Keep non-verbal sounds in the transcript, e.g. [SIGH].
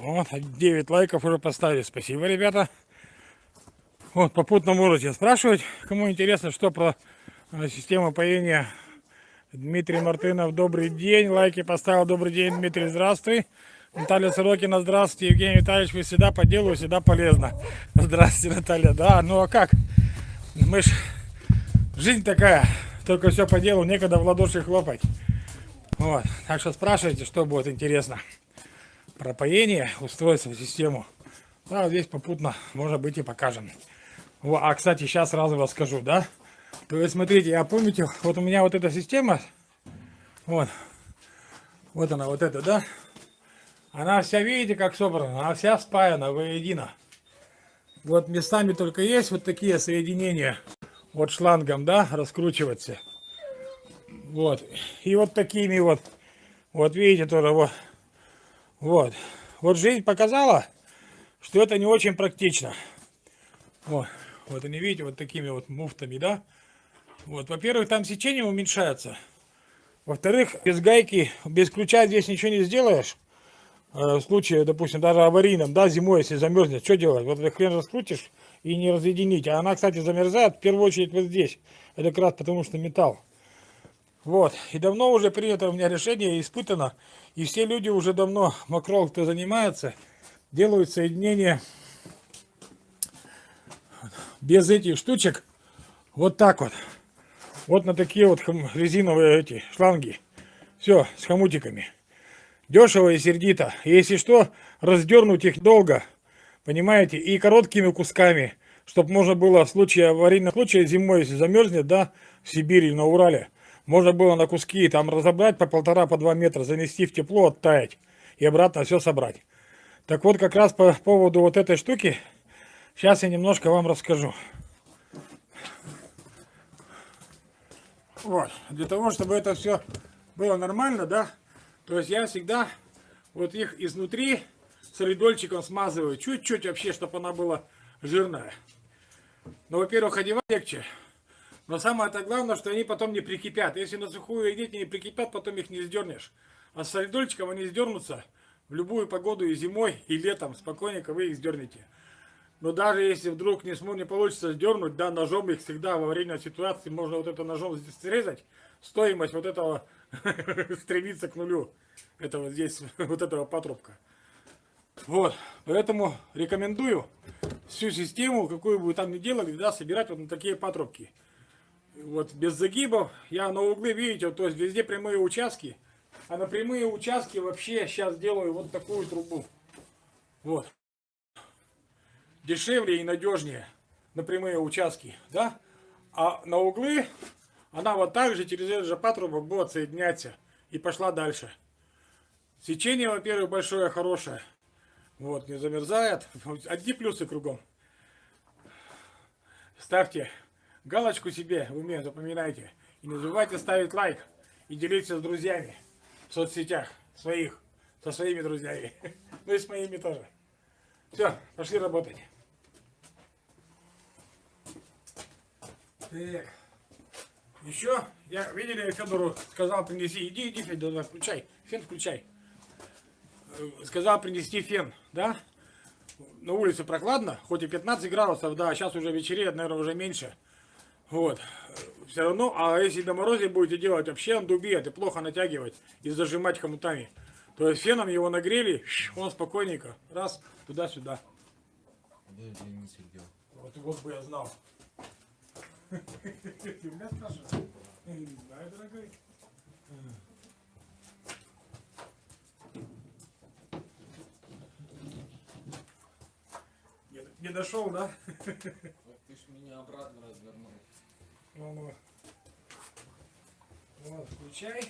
Вот, 9 лайков уже поставили. Спасибо, ребята. Вот, попутно можете спрашивать, кому интересно, что про э, систему поения. Дмитрий Мартынов, добрый день. Лайки поставил. Добрый день, Дмитрий, здравствуй. Наталья Сорокина, здравствуйте. Евгений Витальевич, вы всегда по делу, всегда полезно. [LAUGHS] Здравствуйте, Наталья. Да, ну а как? Мы ж... Жизнь такая, только все по делу, некогда в ладоши хлопать. Вот, так что спрашивайте, что будет интересно. Про поение, устройство, систему. Да, вот здесь попутно, может быть, и покажем. Во, а, кстати, сейчас сразу расскажу, да? То есть, смотрите, я помните, вот у меня вот эта система, вот, вот она, вот эта, да? Она вся, видите, как собрана, она вся спаяна воедино. Вот местами только есть вот такие соединения, вот шлангом, да, раскручиваться. Вот, и вот такими вот, вот видите тоже, вот, вот. Вот жизнь показала, что это не очень практично. Вот, вот они, видите, вот такими вот муфтами, да? Вот, во-первых, там сечение уменьшается. Во-вторых, без гайки, без ключа здесь ничего не сделаешь. Э, в случае, допустим, даже аварийном, да, зимой, если замерзнет, что делать? Вот этот хрен раскрутишь и не разъединить. А она, кстати, замерзает в первую очередь вот здесь. Это как раз потому, что металл. Вот. И давно уже принято у меня решение, испытано. И все люди уже давно, макрол, кто занимается, делают соединение без этих штучек. Вот так вот. Вот на такие вот резиновые эти шланги. Все, с хомутиками. Дешево и сердито. Если что, раздернуть их долго. Понимаете? И короткими кусками. Чтобы можно было в случае аварийного случая зимой, если замерзнет, да, в Сибири, на Урале, можно было на куски там разобрать по полтора, по два метра, занести в тепло, оттаять и обратно все собрать. Так вот, как раз по поводу вот этой штуки, сейчас я немножко вам расскажу. Вот, для того, чтобы это все было нормально, да, то есть я всегда вот их изнутри солидольчиком смазываю, чуть-чуть вообще, чтобы она была жирная. Но, во-первых, одевать легче, но самое-то главное, что они потом не прикипят. Если на сухую одеть, не прикипят, потом их не сдернешь. А с солидольчиком они сдернутся в любую погоду и зимой, и летом. Спокойненько вы их сдернете. Но даже если вдруг не, не получится сдернуть, да, ножом их всегда в аварийной ситуации можно вот это ножом здесь срезать. Стоимость вот этого [LAUGHS] стремится к нулю. Это вот здесь, [LAUGHS] вот этого патрубка. Вот, поэтому рекомендую всю систему, какую бы вы там ни делали, да, собирать вот на такие патрубки вот без загибов. Я на углы, видите, то есть везде прямые участки. А на прямые участки вообще сейчас делаю вот такую трубу. Вот. Дешевле и надежнее на прямые участки, да? А на углы она вот так же через этот же патрубок будет соединяться. И пошла дальше. Сечение, во-первых, большое, хорошее. Вот, не замерзает. Одни плюсы кругом. Ставьте Галочку себе в уме запоминайте. И не забывайте ставить лайк. И делиться с друзьями в соцсетях своих. Со своими друзьями. [LAUGHS] Ну и с моими тоже. Все, пошли работать. Так. Еще, я, видели, Федору сказал принеси, иди, иди, Федор, включай, фен включай. Э, сказал принести фен, да? На улице прохладно, хоть и 15 градусов, да, сейчас уже вечереет, наверное, уже меньше. Вот. Все равно, а если на морозе будете делать, вообще он дубеет и плохо натягивать и зажимать хомутами. То есть феном его нагрели, он спокойненько, раз, туда-сюда. Вот, вот бы я знал. Ты меня спрашиваешь? Не знаю, дорогой. Не дошел, да? Ты ж меня обратно развернул. Ну, ну. Вот, включай.